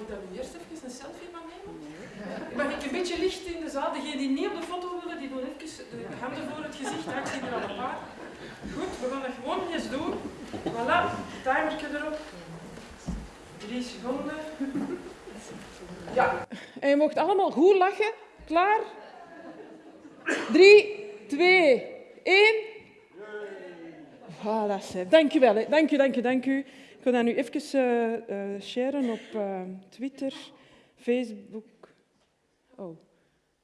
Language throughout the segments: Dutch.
ik nu eerst even een selfie van nemen? Mag ik een beetje licht in de zaal? Degenen die niet op de foto willen, die doen even de handen voor het gezicht. Ja, ik zie er al een paar. Goed, we gaan dat gewoon eens doen. Voilà, timertje erop. Drie seconden. Ja. En je mocht allemaal goed lachen. Klaar? Drie, twee, één. Voilà. Dank wel. Dank u, dank u, dank u. Ik wil dat nu even uh, sharen op uh, Twitter, Facebook. Oh,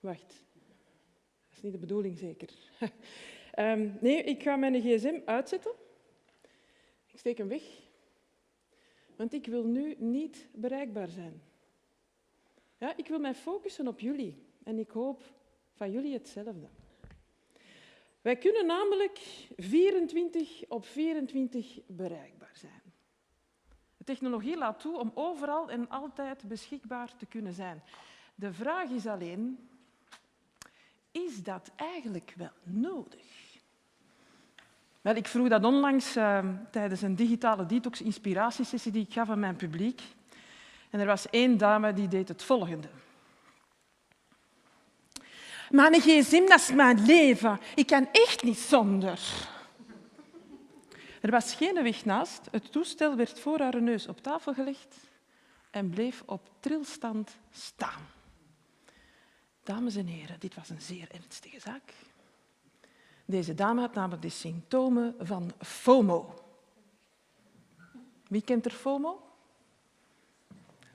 wacht. Dat is niet de bedoeling, zeker. um, nee, ik ga mijn gsm uitzetten. Ik steek hem weg. Want ik wil nu niet bereikbaar zijn. Ja, ik wil mij focussen op jullie. En ik hoop van jullie hetzelfde. Wij kunnen namelijk 24 op 24 bereikbaar zijn. Technologie laat toe om overal en altijd beschikbaar te kunnen zijn. De vraag is alleen, is dat eigenlijk wel nodig? Wel, ik vroeg dat onlangs uh, tijdens een digitale detox-inspiratiesessie die ik gaf aan mijn publiek. En er was één dame die deed het volgende. Mijn gsm, dat is mijn leven. Ik kan echt niet zonder. Er was geen weg naast. Het toestel werd voor haar neus op tafel gelegd en bleef op trilstand staan. Dames en heren, dit was een zeer ernstige zaak. Deze dame had namelijk de symptomen van FOMO. Wie kent er FOMO?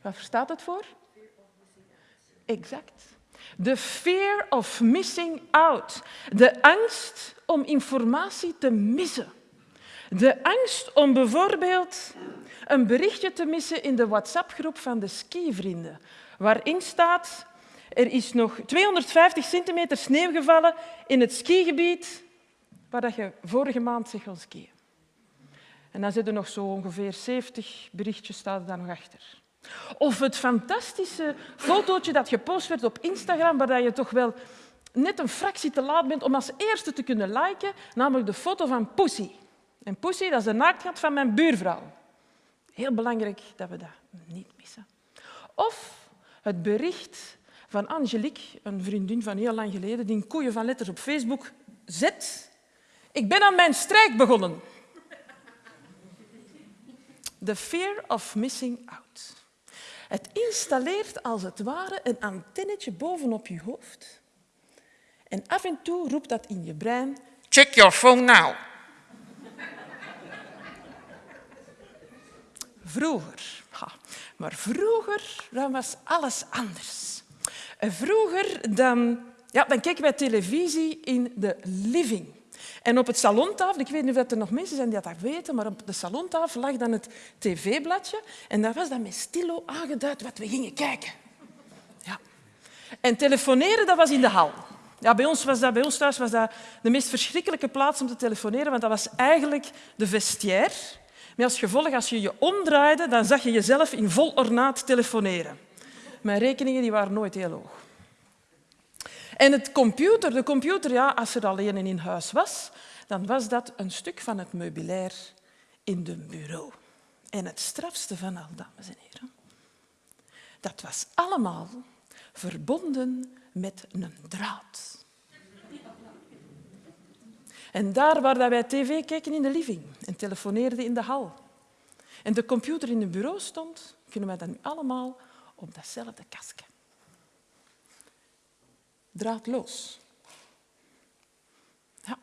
Wat staat het voor? Exact. De fear of missing out. De angst om informatie te missen. De angst om bijvoorbeeld een berichtje te missen in de WhatsApp-groep van de skivrienden, waarin staat er is nog 250 centimeter sneeuw gevallen in het skigebied waar je vorige maand zich kon skiën. En dan zitten nog zo ongeveer 70 berichtjes staan daar nog achter. Of het fantastische fotootje dat gepost werd op Instagram, waar je toch wel net een fractie te laat bent om als eerste te kunnen liken, namelijk de foto van Pussy. En Pussy, dat is de naaktheid van mijn buurvrouw. Heel belangrijk dat we dat niet missen. Of het bericht van Angelique, een vriendin van heel lang geleden, die een koeien van letters op Facebook zet. Ik ben aan mijn strijk begonnen. The fear of missing out. Het installeert als het ware een antennetje bovenop je hoofd. En af en toe roept dat in je brein, check your phone now. Vroeger, maar vroeger dan was alles anders. Vroeger dan, ja, dan keken wij televisie in de living. En op het salontafel, ik weet niet of er nog mensen zijn die dat weten, maar op de salontafel lag dan het tv-bladje en daar was dan met stilo aangeduid wat we gingen kijken. Ja. En telefoneren, dat was in de hal. Ja, bij, ons was dat, bij ons thuis was dat de meest verschrikkelijke plaats om te telefoneren, want dat was eigenlijk de vestiaire. Met als gevolg, als je je omdraaide, dan zag je jezelf in vol ornaat telefoneren. Mijn rekeningen die waren nooit heel hoog. En het computer, de computer, ja, als er alleen een in huis was, dan was dat een stuk van het meubilair in de bureau. En het strafste van al, dames en heren, dat was allemaal verbonden met een draad. En daar waar wij tv keken in de living en telefoneerden in de hal en de computer in het bureau stond, kunnen wij dat nu allemaal op datzelfde kastje draadloos. Ja.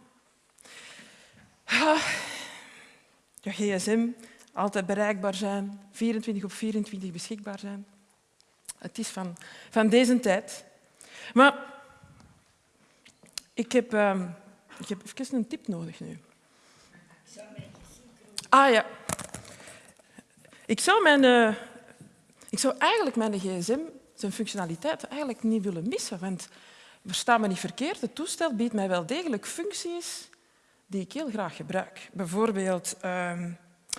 Je gsm, altijd bereikbaar zijn, 24 op 24 beschikbaar zijn. Het is van, van deze tijd. Maar ik heb, uh, ik heb even een tip nodig nu. Ah ja. Ik zou, mijn, uh, ik zou eigenlijk mijn gsm, zijn functionaliteit, eigenlijk niet willen missen. Want versta me niet verkeerd, het toestel biedt mij wel degelijk functies die ik heel graag gebruik. Bijvoorbeeld uh,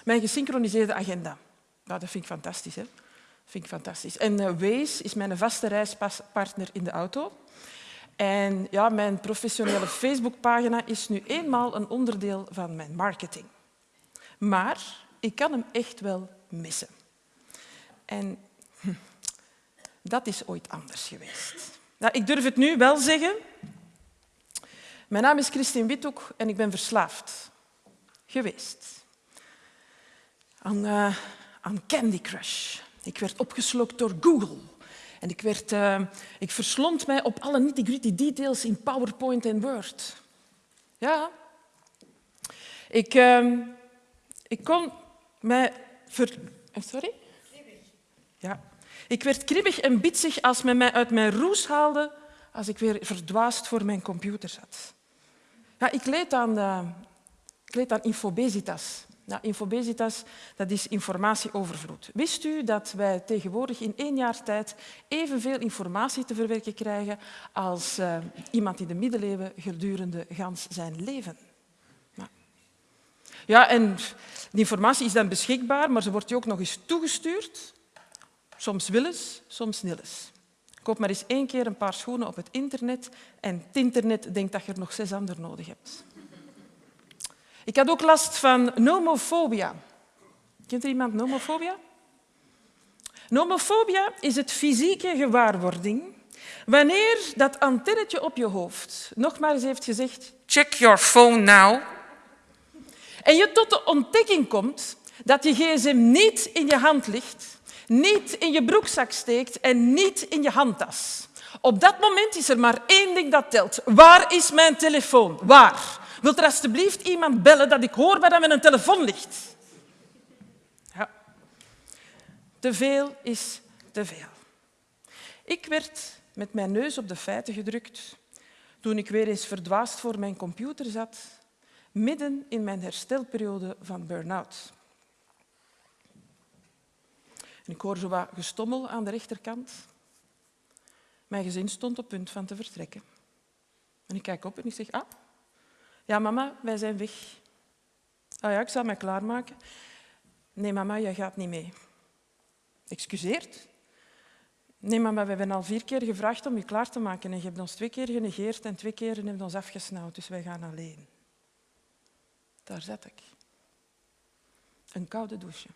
mijn gesynchroniseerde agenda. Nou, dat vind ik fantastisch. Hè? Vind ik fantastisch. En uh, Waze is mijn vaste reispartner in de auto. En ja, mijn professionele Facebookpagina is nu eenmaal een onderdeel van mijn marketing. Maar ik kan hem echt wel missen. En. Dat is ooit anders geweest. Nou, ik durf het nu wel zeggen. Mijn naam is Christine Withoek en ik ben verslaafd geweest aan, uh, aan Candy Crush. Ik werd opgeslokt door Google. En ik, werd, uh, ik verslond mij op alle nitty-gritty details in PowerPoint en Word. Ja. Ik, uh, ik kon mij... Ver... Sorry? Ja. Ik werd kribbig en bitsig als men mij uit mijn roes haalde als ik weer verdwaasd voor mijn computer zat. Ja, ik leed aan, uh, ik leed aan infobesitas. Nou, infobesitas dat is informatieovervloed. Wist u dat wij tegenwoordig in één jaar tijd evenveel informatie te verwerken krijgen als uh, iemand in de middeleeuwen gedurende gans zijn leven? Nou. Ja, en die informatie is dan beschikbaar, maar ze wordt je ook nog eens toegestuurd. Soms willens, soms nillens. Koop maar eens één keer een paar schoenen op het internet en het internet denkt dat je er nog zes anderen nodig hebt. Ik had ook last van nomofobia. Kent er iemand nomofobia? Nomofobia is het fysieke gewaarwording wanneer dat antennetje op je hoofd nog maar eens heeft gezegd check your phone now en je tot de ontdekking komt dat je gsm niet in je hand ligt, niet in je broekzak steekt en niet in je handtas. Op dat moment is er maar één ding dat telt. Waar is mijn telefoon? Waar? Wilt er alstublieft iemand bellen dat ik hoor waar dat mijn telefoon ligt? Ja. Te veel is te veel. Ik werd met mijn neus op de feiten gedrukt toen ik weer eens verdwaasd voor mijn computer zat, midden in mijn herstelperiode van burn-out. ik hoor zo wat gestommel aan de rechterkant. Mijn gezin stond op punt van te vertrekken. En ik kijk op en ik zeg, ah, ja, mama, wij zijn weg. Ah ja, ik zal mij klaarmaken. Nee, mama, jij gaat niet mee. Excuseert? Nee, mama, we hebben al vier keer gevraagd om je klaar te maken en je hebt ons twee keer genegeerd en twee keer hebt ons afgesnauwd, dus wij gaan alleen. Daar zat ik. Een koude douche.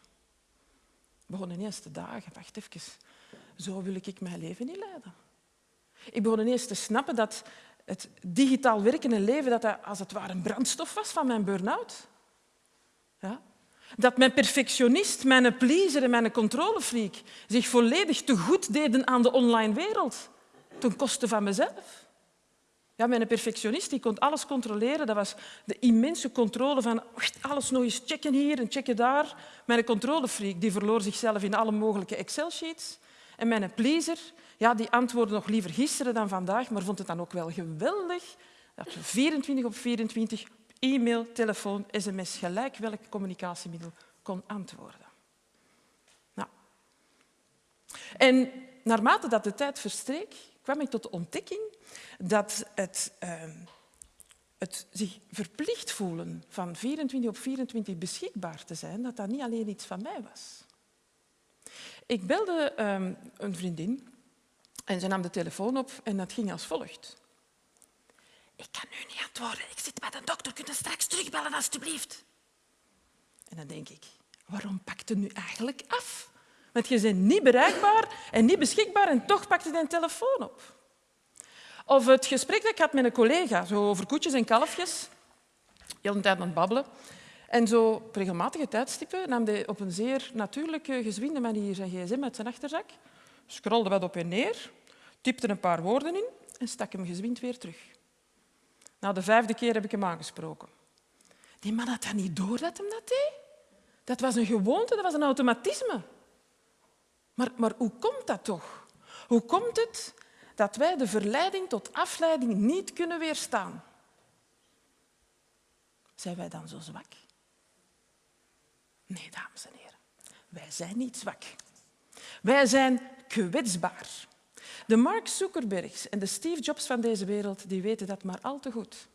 begon ineens te dagen. Wacht even, zo wil ik mijn leven niet leiden. Ik begon ineens te snappen dat het digitaal werken en leven dat, dat als het ware een brandstof was van mijn burn-out. Ja? Dat mijn perfectionist, mijn pleaser en mijn controlefreak zich volledig te goed deden aan de online wereld, ten koste van mezelf. Ja, mijn perfectionist die kon alles controleren. Dat was de immense controle van alles nog eens checken hier en checken daar. Mijn controlefreak die verloor zichzelf in alle mogelijke Excel-sheets. En mijn pleaser ja, die antwoordde nog liever gisteren dan vandaag, maar vond het dan ook wel geweldig dat je 24 op 24 e-mail, telefoon, sms, gelijk welk communicatiemiddel kon antwoorden. Nou. En naarmate dat de tijd verstreek, kwam ik tot de ontdekking dat het, uh, het zich verplicht voelen van 24 op 24 beschikbaar te zijn, dat dat niet alleen iets van mij was. Ik belde um, een vriendin en ze nam de telefoon op en dat ging als volgt. Ik kan nu niet antwoorden. Ik zit bij de dokter. Kun je straks terugbellen, alstublieft? En dan denk ik, waarom pakt het nu eigenlijk af? Want je bent niet bereikbaar en niet beschikbaar en toch pakt je de telefoon op. Of het gesprek dat ik had met een collega zo over koetjes en kalfjes. Heel de tijd aan het babbelen. En zo op regelmatige tijdstippen nam hij op een zeer natuurlijke, gezwinde manier zijn gsm uit zijn achterzak scrolde wat op en neer, typte een paar woorden in en stak hem gezwind weer terug. Na de vijfde keer heb ik hem aangesproken. Die man had dat niet door dat hem dat deed. Dat was een gewoonte, dat was een automatisme. Maar, maar hoe komt dat toch? Hoe komt het dat wij de verleiding tot afleiding niet kunnen weerstaan? Zijn wij dan zo zwak? Nee, dames en heren, wij zijn niet zwak. Wij zijn kwetsbaar. De Mark Zuckerbergs en de Steve Jobs van deze wereld die weten dat maar al te goed.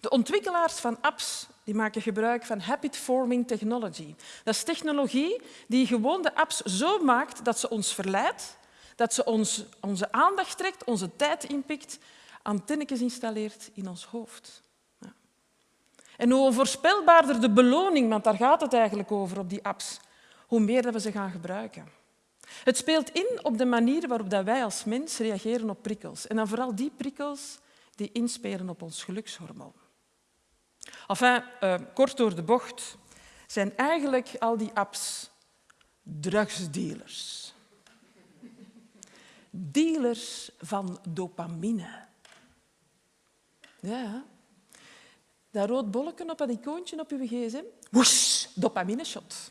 De ontwikkelaars van apps die maken gebruik van habit-forming technology. Dat is technologie die gewoon de apps zo maakt dat ze ons verleidt, dat ze ons, onze aandacht trekt, onze tijd inpikt, antennetjes installeert in ons hoofd. En hoe voorspelbaarder de beloning, want daar gaat het eigenlijk over op die apps, hoe meer dat we ze gaan gebruiken. Het speelt in op de manier waarop wij als mens reageren op prikkels. En dan vooral die prikkels die inspelen op ons gelukshormoon. Enfin, uh, kort door de bocht zijn eigenlijk al die apps drugsdealers. Dealers van dopamine. Ja, dat rood bolletje op dat icoontje op uw gsm, woesh, dopamine shot.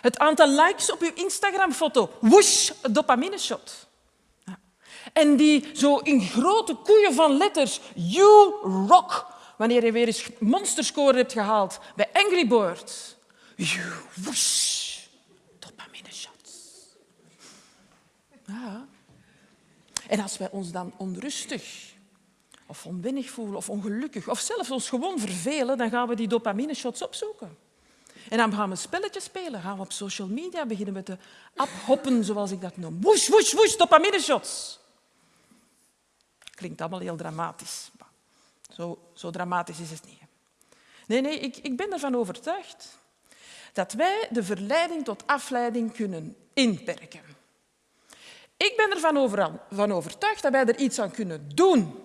Het aantal likes op uw Instagram-foto, woesh, dopamine shot. Ja. En die zo in grote koeien van letters, you rock, wanneer je weer eens monsterscore hebt gehaald bij Angry Birds. You, woesh, dopamine shots. Ja. En als wij ons dan onrustig of onwennig voelen of ongelukkig of zelfs ons gewoon vervelen, dan gaan we die dopamine shots opzoeken. En dan gaan we spelletjes spelen, gaan we op social media beginnen met de hoppen, zoals ik dat noem. Woes, woes, woes, dopamine shots. Klinkt allemaal heel dramatisch. Zo, zo dramatisch is het niet. Nee, nee, ik, ik ben ervan overtuigd dat wij de verleiding tot afleiding kunnen inperken. Ik ben ervan van overtuigd dat wij er iets aan kunnen doen.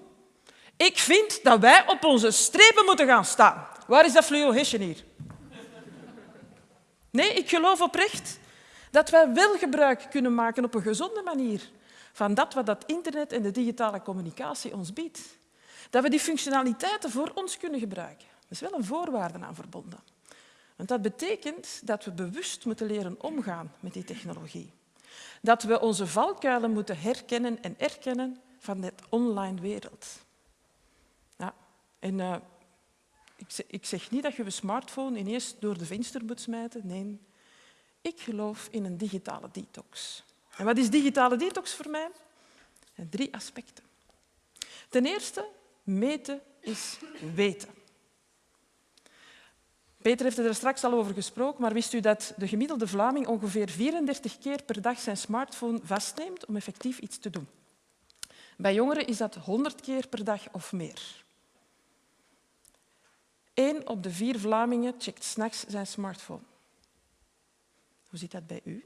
Ik vind dat wij op onze strepen moeten gaan staan. Waar is dat fluo-hesje hier? Nee, ik geloof oprecht dat wij wel gebruik kunnen maken op een gezonde manier van dat wat dat internet en de digitale communicatie ons biedt. Dat we die functionaliteiten voor ons kunnen gebruiken. Er is wel een voorwaarde aan verbonden. Want dat betekent dat we bewust moeten leren omgaan met die technologie. Dat we onze valkuilen moeten herkennen en erkennen van de online wereld. En uh, ik zeg niet dat je je smartphone ineens door de venster moet smijten. Nee, ik geloof in een digitale detox. En wat is digitale detox voor mij? Drie aspecten. Ten eerste, meten is weten. Peter heeft er straks al over gesproken, maar wist u dat de gemiddelde Vlaming ongeveer 34 keer per dag zijn smartphone vastneemt om effectief iets te doen? Bij jongeren is dat 100 keer per dag of meer. Eén op de vier Vlamingen checkt s'nachts zijn smartphone. Hoe zit dat bij u?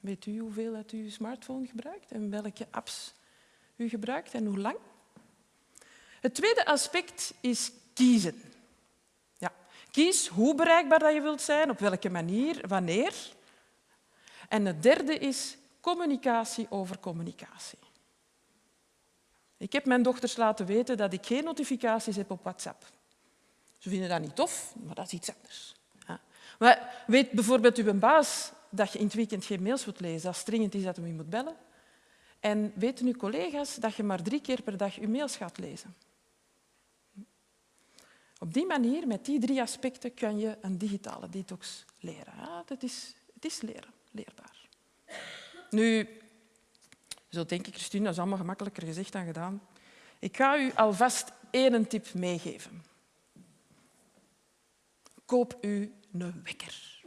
Weet u hoeveel dat u uw smartphone gebruikt en welke apps u gebruikt en hoe lang? Het tweede aspect is kiezen. Ja, kies hoe bereikbaar dat je wilt zijn, op welke manier, wanneer. En het derde is communicatie over communicatie. Ik heb mijn dochters laten weten dat ik geen notificaties heb op WhatsApp. Ze vinden dat niet tof, maar dat is iets anders. Ja. Maar weet bijvoorbeeld uw baas dat je in het weekend geen mails moet lezen, als dringend is dat je moet bellen. En weten uw collega's dat je maar drie keer per dag je mails gaat lezen. Op die manier, met die drie aspecten, kun je een digitale detox leren. Dat is, het is leren, leerbaar. Nu, zo denk ik, Christine, dat is allemaal gemakkelijker gezegd dan gedaan. Ik ga u alvast één tip meegeven koop u een wekker.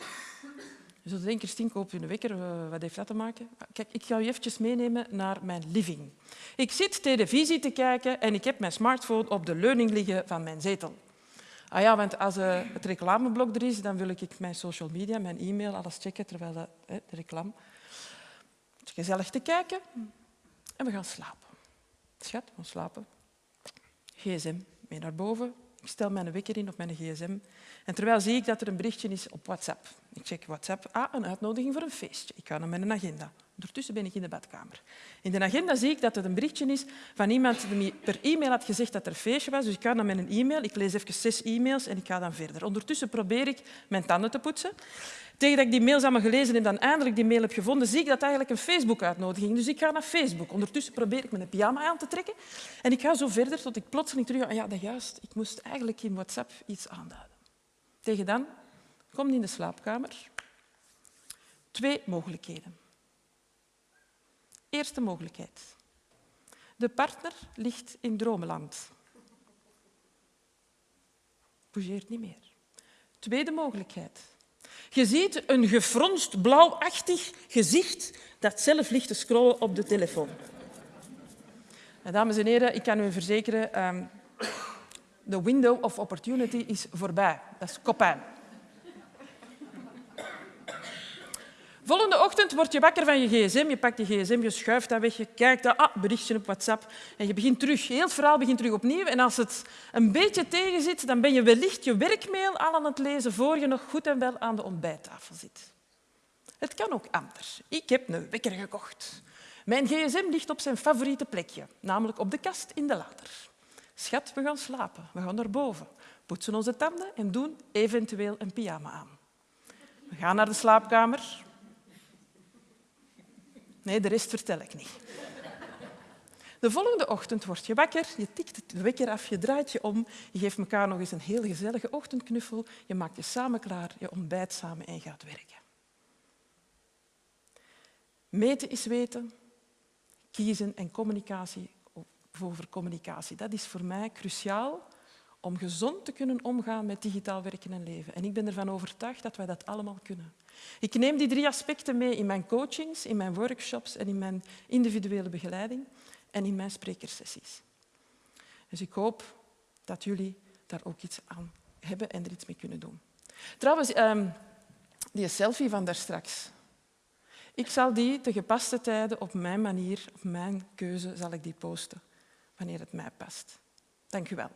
Je zult denken, Christine, koop u een wekker. Eh, wat heeft dat te maken? Kijk, ik ga u eventjes meenemen naar mijn living. Ik zit televisie te kijken en ik heb mijn smartphone op de leuning liggen van mijn zetel. Ah ja, want als uh, het reclameblok er is, dan wil ik mijn social media, mijn e-mail, alles checken terwijl de, de reclame... Gezellig te kijken en we gaan slapen. Schat, we gaan slapen. GSM mee naar boven. Ik stel mijn wekker in op mijn gsm en terwijl zie ik dat er een berichtje is op WhatsApp. Ik check WhatsApp. Ah, een uitnodiging voor een feestje. Ik ga naar mijn agenda. Ondertussen ben ik in de badkamer. In de agenda zie ik dat er een berichtje is van iemand die per e-mail had gezegd dat er een feestje was. Dus ik ga naar mijn e-mail. Ik lees even zes e-mails en ik ga dan verder. Ondertussen probeer ik mijn tanden te poetsen. Tegen dat ik die mails allemaal gelezen en dan eindelijk die mail heb gevonden, zie ik dat eigenlijk een Facebook-uitnodiging. Dus ik ga naar Facebook. Ondertussen probeer ik mijn pyjama aan te trekken. En ik ga zo verder tot ik plotseling terug... Ah ja, dat juist. Ik moest eigenlijk in WhatsApp iets aanduiden. Tegen dan komt in de slaapkamer. Twee mogelijkheden. Eerste mogelijkheid. De partner ligt in dromenland. Bougeert niet meer. Tweede mogelijkheid. Je ziet een gefronst blauwachtig gezicht dat zelf ligt te scrollen op de telefoon. Dames en heren, ik kan u verzekeren, ehm, de window of opportunity is voorbij. Dat is kopijn. Volgende ochtend word je wakker van je gsm, je pakt je gsm, je schuift dat weg, je kijkt, dat, ah, berichtje op WhatsApp en je begint terug. Heel het verhaal begint terug opnieuw. En als het een beetje tegenzit, dan ben je wellicht je werkmail al aan het lezen voor je nog goed en wel aan de ontbijttafel zit. Het kan ook anders. Ik heb een wekker gekocht. Mijn gsm ligt op zijn favoriete plekje, namelijk op de kast in de lader. Schat, we gaan slapen. We gaan naar boven, poetsen onze tanden en doen eventueel een pyjama aan. We gaan naar de slaapkamer. Nee, de rest vertel ik niet. De volgende ochtend word je wakker, je tikt de wekker af, je draait je om, je geeft elkaar nog eens een heel gezellige ochtendknuffel, je maakt je samen klaar, je ontbijt samen en gaat werken. Meten is weten, kiezen en communicatie over communicatie. Dat is voor mij cruciaal om gezond te kunnen omgaan met digitaal werken en leven. En ik ben ervan overtuigd dat wij dat allemaal kunnen. Ik neem die drie aspecten mee in mijn coachings, in mijn workshops en in mijn individuele begeleiding en in mijn sprekersessies. Dus ik hoop dat jullie daar ook iets aan hebben en er iets mee kunnen doen. Trouwens, ehm, die selfie van daarstraks. Ik zal die te gepaste tijden op mijn manier, op mijn keuze, zal ik die posten wanneer het mij past. Dank u wel.